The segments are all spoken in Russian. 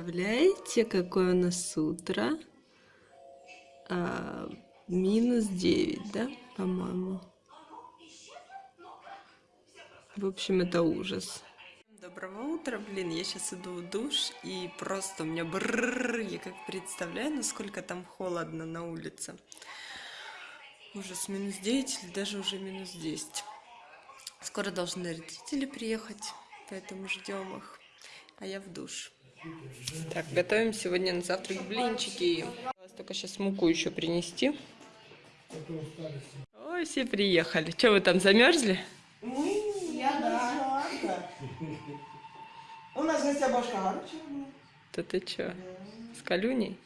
Представляете, какое у нас утро? А, минус 9, да, по-моему? В общем, это ужас. Доброго утра, блин, я сейчас иду в душ, и просто у меня брррр, я как представляю, насколько там холодно на улице. Ужас, минус 9 или даже уже минус 10. Скоро должны родители приехать, поэтому ждем их, а я в душ. Так, готовим сегодня на завтрак блинчики. Только сейчас муку еще принести. Ой, все приехали. Что, вы там замерзли? Мы, я да. У нас гостя башка. Да ты что, с колюней?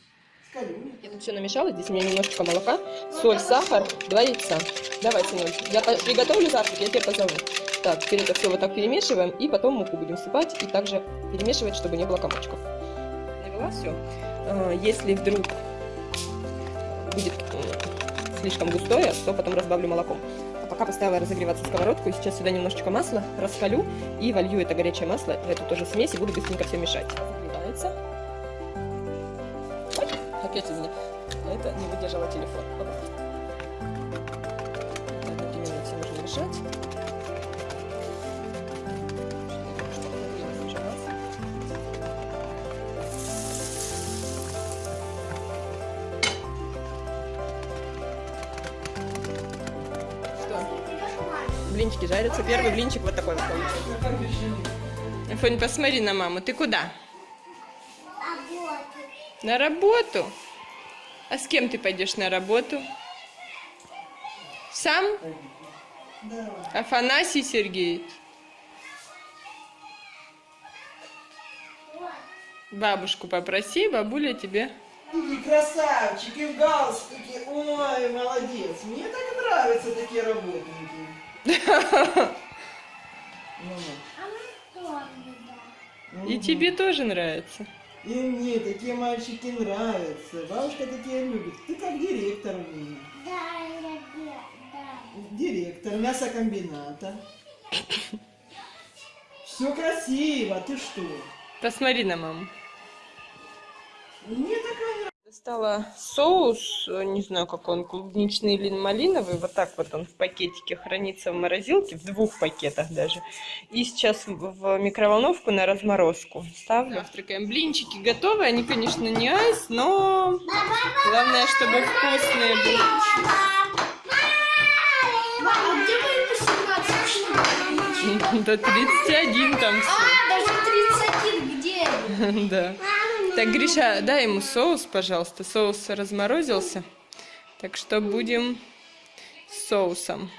С колюней. Я тут все намешала, здесь у меня немножечко молока, соль, сахар, два яйца. Давай, сынок, я приготовлю завтрак, я тебя позову. Так, теперь это все вот так перемешиваем, и потом муку будем всыпать, и также перемешивать, чтобы не было комочков. Навела все. А, если вдруг будет э, слишком густое, то потом разбавлю молоком. А пока поставила разогреваться сковородку, и сейчас сюда немножечко масла раскалю и волью это горячее масло в эту тоже смесь и буду быстренько все мешать. Ой, опять извини. Это не выдержала телефон. Блинчики жарятся. Первый блинчик вот такой вот получился. Фонь, посмотри на маму. Ты куда? Работу. На работу? А с кем ты пойдешь на работу? Сам? Да. Афанасий Сергеевич? Бабушку попроси, бабуля тебе. Какие красавчики в галстуке. Ой, молодец. Мне так нравятся такие работники. И тебе тоже нравится. И мне такие мальчики нравятся. Бабушка такие любит. Ты как директор у меня. Да, я да. Директор мясокомбината. Все красиво, ты что? Посмотри на маму. Мне такая нравится. Достала соус, не знаю, как он, клубничный или малиновый. Вот так вот он в пакетике хранится в морозилке, в двух пакетах даже. И сейчас в микроволновку на разморозку ставлю. Завтракаем. Блинчики готовы. Они, конечно, не айс, но главное, чтобы вкусные 18 До 31 там все. А, даже 31 где? Да. Так, Гриша, дай ему соус, пожалуйста. Соус разморозился. Так что будем с соусом.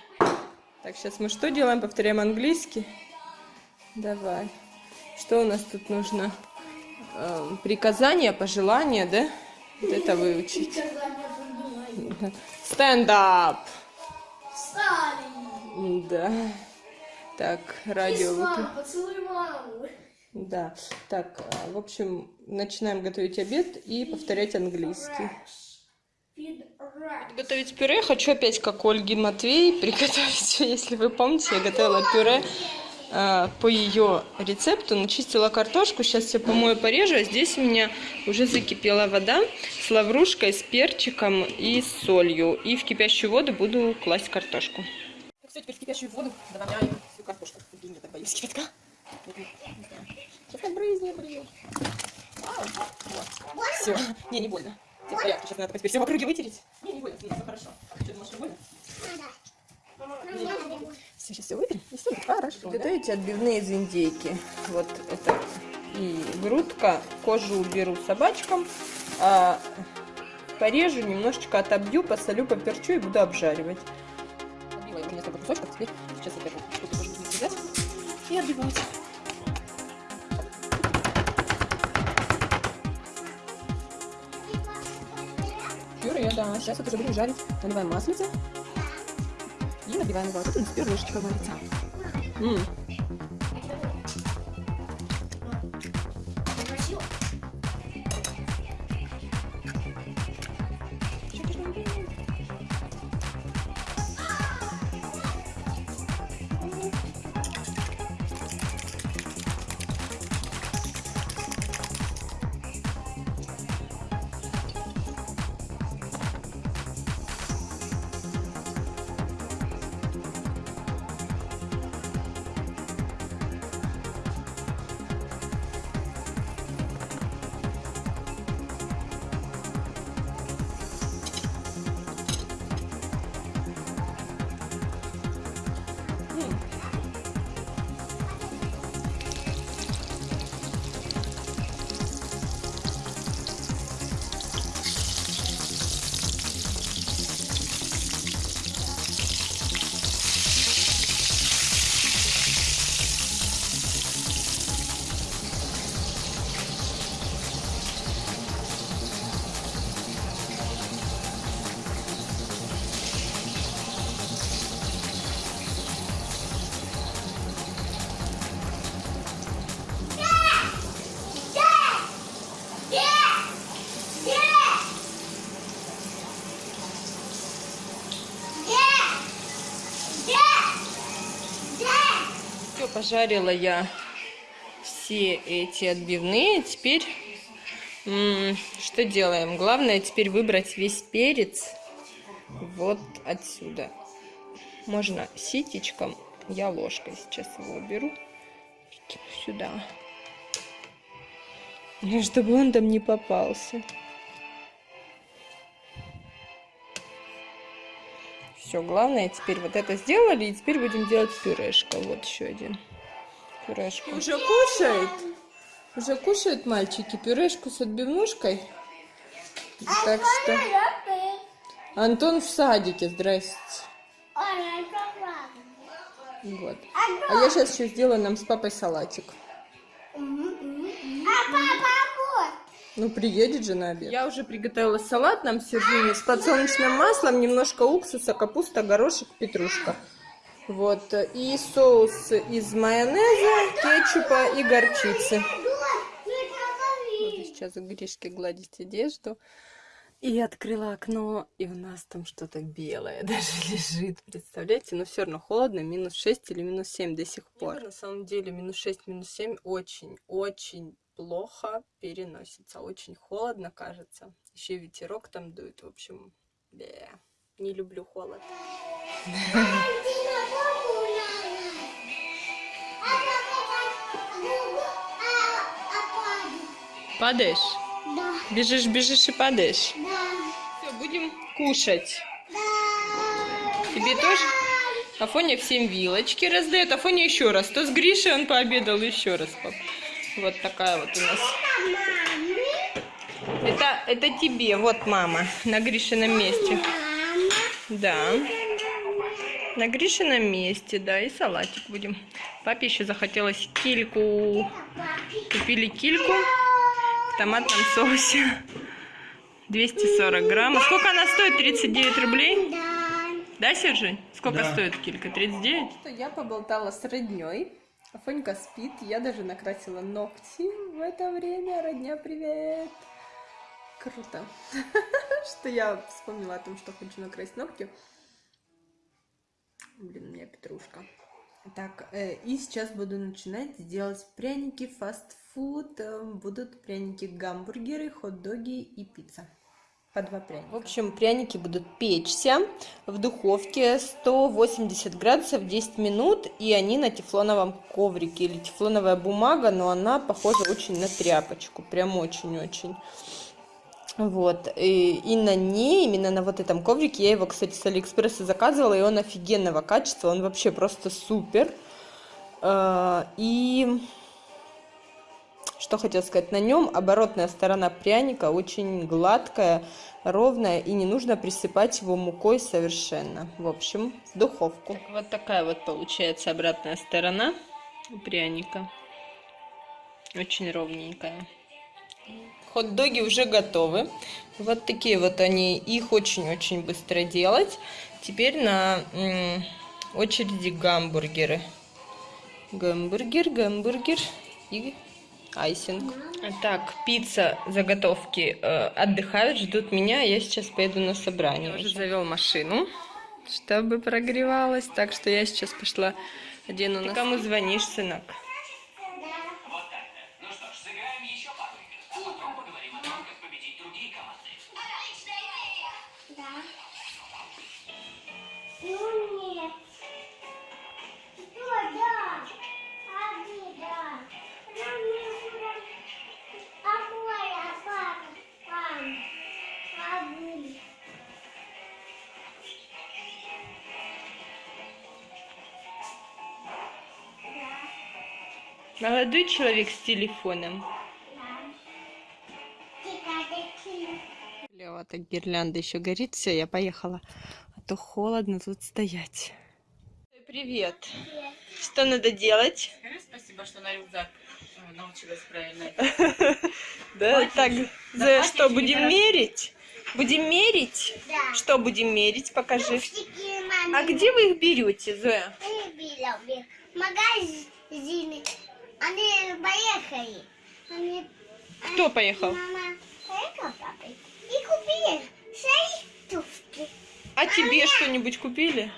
Так, сейчас мы что делаем? Повторяем английский. Давай. Что у нас тут нужно? Э, приказания, пожелания, да? Вот это выучить. Stand up. Встали. Да. Так, радио поцелуй маму. Да, так, а, в общем, начинаем готовить обед и повторять английский. Готовить пюре хочу опять, как Ольги Матвей, приготовить. Если вы помните, я готовила пюре а, по ее рецепту, начистила картошку, сейчас все помою, порежу, а здесь у меня уже закипела вода с лаврушкой, с перчиком и с солью. И в кипящую воду буду класть картошку. Все, теперь в кипящую воду добавляю всю картошку. Блин, я так боюсь кипятка. Брызни, блин. Все. Не, не больно. Все в порядке. Сейчас надо теперь все в округе вытереть. Не, не больно, все хорошо. Что, думаешь, что больно? Все, сейчас все вытрем, и все хорошо. Готовите отбивные из индейки. Вот это и грудка, кожу уберу собачкам, а порежу, немножечко отобью, посолю, поперчу и буду обжаривать. Отбила я уже несколько кусочков, теперь сейчас вот эту штуку тоже буду взять и отбивать. Сейчас это уже будем жарить. Наливаем маслица и набиваем его. Тут у нас варится. М. пожарила я все эти отбивные. Теперь что делаем? Главное теперь выбрать весь перец вот отсюда. Можно ситечком, я ложкой сейчас его уберу сюда. Ну, Чтобы он там не попался. Все, главное теперь вот это сделали, и теперь будем делать пюрешка. Вот еще один. Пюрешку. Уже кушает? Уже кушают мальчики пюрешку с отбивнушкой? Так что... Антон в садике, здрасте. Вот. А я сейчас еще сделаю нам с папой салатик. А папа вот. Ну, приедет же на обед. Я уже приготовила салат нам с Сержине с подсолнечным маслом, немножко уксуса, капуста, горошек, петрушка. Вот. И соус из майонеза, кетчупа и горчицы. Буду сейчас у Гришки гладить одежду. И открыла окно, и у нас там что-то белое даже лежит, представляете? Но все равно холодно, минус 6 или минус 7 до сих пор. На самом деле минус 6, минус 7 очень, очень плохо переносится. Очень холодно, кажется. Еще ветерок там дует, в общем, бе. Не люблю холод. Падаешь? Да, Бежишь, бежишь и падаешь. да, Все, будем кушать. да. Тебе тоже? Афоня всем вилочки раздает. Афоня еще раз. То с Гришей он пообедал еще раз. пап. Вот такая вот у нас. Это, это тебе. Вот мама. На Гришином месте. Да. На Гришином месте, да. И салатик будем. Папе еще захотелось кильку. Купили кильку в томатном соусе. 240 грамм. А Сколько она стоит? 39 рублей? Да, Сержень? Сколько Да. стоит килька? 39? Что я поболтала с родней. Афонька спит. Я даже накрасила ногти в это время. Родня, привет! Круто. Что я вспомнила о том, что хочу накрасить ногти. Блин, у меня петрушка. Так, э, и сейчас буду начинать делать пряники, фастфуд. Э, Будут пряники, гамбургеры, хот-доги и пицца. По два пряника. В общем, пряники будут печься в духовке 180 градусов 10 минут, и они на тефлоновом коврике или тефлоновая бумага, но она похожа очень на тряпочку, прям очень-очень. Вот, и, и на ней, именно на вот этом коврике, я его, кстати, с Алиэкспресса заказывала, и он офигенного качества, он вообще просто супер. Э, И что хотела сказать, на нем оборотная сторона пряника очень гладкая, ровная, и не нужно присыпать его мукой совершенно. В общем, в духовку. Вот такая вот получается обратная сторона у пряника. Очень ровненькая. Хот-доги уже готовы. Вот такие вот они. Их очень-очень быстро делать. Теперь на очереди гамбургеры. Гамбургер, гамбургер и айсинг. Так, пицца, заготовки э, отдыхают, ждут меня. Я сейчас поеду на собрание. Я уже завел машину, чтобы прогревалась. Так что я сейчас пошла одену на... Кому звонишь, сынок? Молодой человек с телефоном. Лева, так гирлянда еще горит. Все, я поехала. А то холодно тут стоять. Привет. Что надо делать? Скажи спасибо, что на рюкзак э, научилась правильно. Да, так, за что будем мерить? Будем мерить? Да. Что будем мерить? Покажи. А где вы их берете, Зоя? Выбила в них магазины. Они поехали. Они... Кто поехал? Мама поехала с папой и купили шесть туфли. А тебе что-нибудь купили?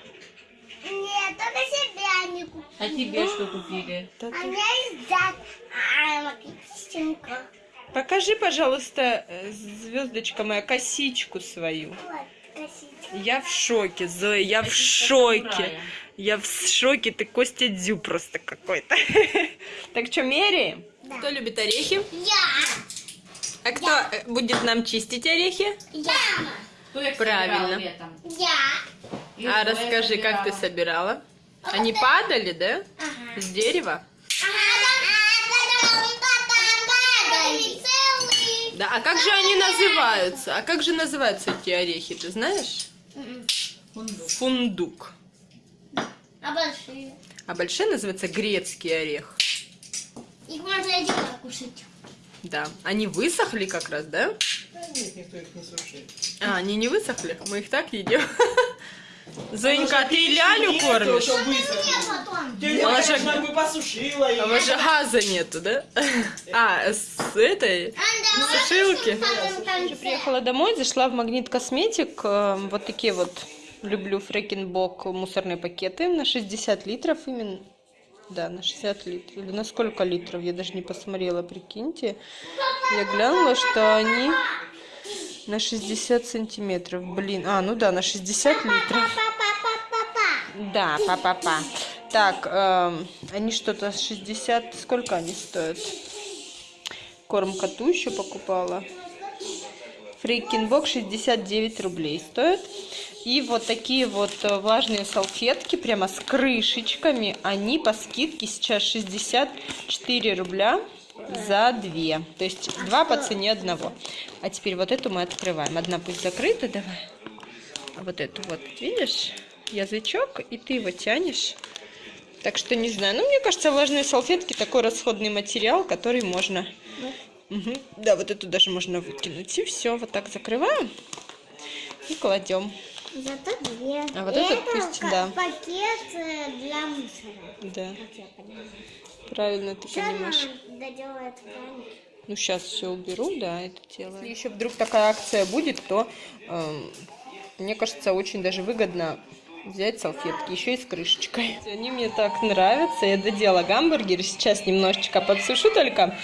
Нет, только себя не купили. А тебе что купили? А у ты- меня есть зад. А, кистинка. Покажи, пожалуйста, э, звездочка моя, косичку свою. Вот, косичка. Я в шоке, Зоя, я в Это шоке. самурая. Я в шоке, ты Костя Дзю просто какой-то. Так что, меряем? Кто любит орехи? Я. А кто э, будет нам чистить орехи? Я. Кто их Правильно. Я. А расскажи, как ты собирала. собирала? Они падали, да? Ага. С дерева? Да, а как же они называются? А как же называются эти орехи, ты знаешь? Фундук. Фундук. А большие? А большой называется грецкий орех. Их можно один кушать. Да. Они высохли как раз, да? Да нет, никто их не сушит. А, они не высохли? Мы их так едим. Зоенька, а ты лялю кормишь? Она же- бы посушила А у вас же газа нету, да? А, с этой сушилки. Я приехала домой, зашла в Магнит Косметик. э, Вот такие вот люблю фрекенбок мусорные пакеты на 60 литров именно. Да, на 60 литров. Или на сколько литров? Я даже не посмотрела, прикиньте. Я глянула, что они на 60 сантиметров. Блин, а, ну да, на 60 литров. Да, па-па-па. Так, эм, они что-то 60... Сколько они стоят? Корм коту еще покупала. Фрикинбок 69 рублей стоит. И вот такие вот э, влажные салфетки, прямо с крышечками, они по скидке сейчас 64 рубля за две. То есть два по цене одного. А теперь вот эту мы открываем. Одна пусть закрыта, давай. А вот эту вот, видишь, язычок, и ты его тянешь. Так что не знаю. Ну, мне кажется, влажные салфетки такой расходный материал, который можно... Мгм. Да, вот эту даже можно выкинуть. И все, вот так закрываем и кладем. Зато две. А вот И этот это пусть, да. пакет э, для мусора. Да, правильно ты Сейчас понимаешь. доделает. Ну, сейчас все уберу, да, это дело. Если еще вдруг такая акция будет, то эм, мне кажется, очень даже выгодно взять салфетки, еще и с крышечкой. Они мне так нравятся. Я додела гамбургер, сейчас немножечко подсушу только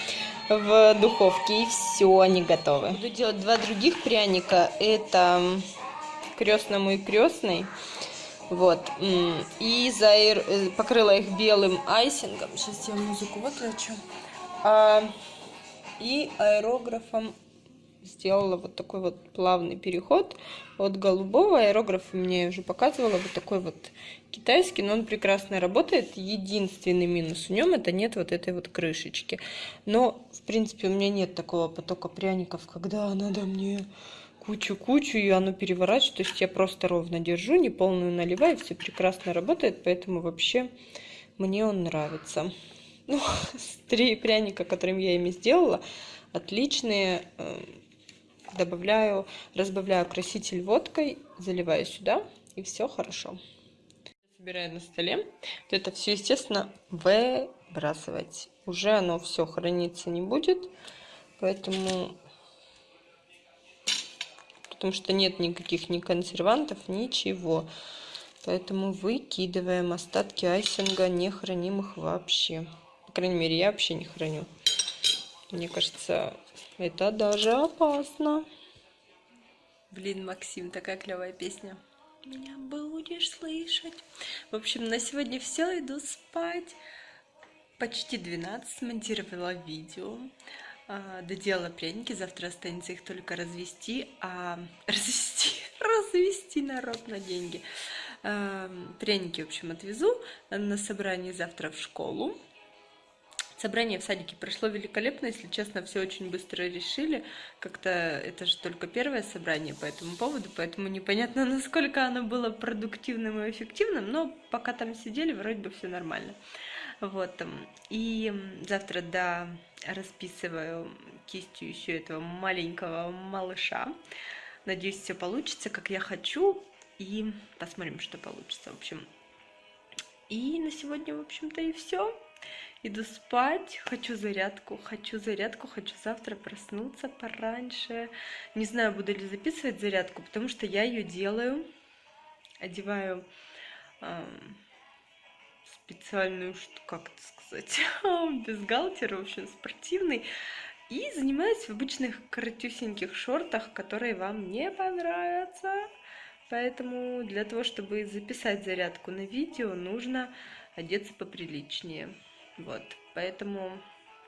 в духовке, и все, они готовы. Буду делать два других пряника. Это крестному и крестный. Вот. И заир- э, покрыла их белым айсингом. Сейчас я музыку выключу. А, и аэрографом сделала вот такой вот плавный переход от голубого. Аэрограф мне уже показывала, вот такой вот китайский, но он прекрасно работает. Единственный минус в нем это нет вот этой вот крышечки. Но, в принципе, у меня нет такого потока пряников, когда надо мне кучу-кучу, и оно переворачивает. То есть я просто ровно держу, не полную наливаю, все прекрасно работает, поэтому вообще мне он нравится. Ну, три пряника, которыми я ими сделала, отличные. Добавляю, разбавляю краситель водкой, заливаю сюда, и все хорошо. Собираю на столе. Вот это все, естественно, выбрасывать. Уже оно все храниться не будет, поэтому... Потому что нет никаких ни консервантов, ничего. Поэтому выкидываем остатки айсинга, не храним их вообще. По крайней мере, я вообще не храню. Мне кажется, это даже опасно. Блин, Максим, такая клевая песня. Меня будешь слышать. В общем, на сегодня все, иду спать. Почти 12 смонтировала видео. а, Доделала пряники, завтра останется их только развести, а развести, развести народ на деньги. А, Пряники, в общем, отвезу на собрание завтра в школу. Собрание в садике прошло великолепно, если честно, все очень быстро решили. Как-то это же только первое собрание по этому поводу, поэтому непонятно, насколько оно было продуктивным и эффективным, но пока там сидели, вроде бы все нормально. Вот. И завтра, да, расписываю кистью еще этого маленького малыша. Надеюсь, все получится, как я хочу, и посмотрим, что получится. В общем, и на сегодня, в общем-то, и все. Иду спать, хочу зарядку, хочу зарядку, хочу завтра проснуться пораньше. Не знаю, буду ли записывать зарядку, потому что я ее делаю. Одеваю эм, специальную, как это сказать, бюстгальтер, в общем, спортивный. И занимаюсь в обычных коротюсеньких шортах, которые вам не понравятся. Поэтому для того, чтобы записать зарядку на видео, нужно одеться поприличнее. Вот, поэтому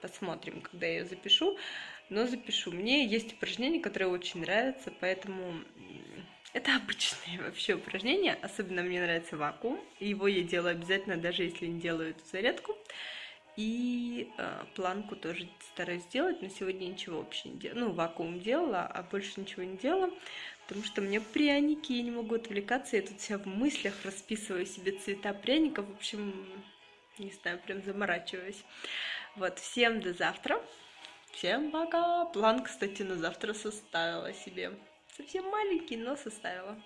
посмотрим, когда я ее запишу. Но запишу. Мне есть упражнения, которые очень нравятся, поэтому это обычные вообще упражнения. Особенно мне нравится вакуум. Его я делаю обязательно, даже если не делаю эту зарядку. И э, планку тоже стараюсь сделать, но сегодня ничего вообще не делала. Ну, вакуум делала, а больше ничего не делала, потому что меня пряники, я не могу отвлекаться. Я тут вся в мыслях расписываю себе цвета пряников. В общем, не знаю, прям заморачиваюсь. Вот, всем до завтра. Всем пока. План, кстати, на завтра составила себе. Совсем маленький, но составила.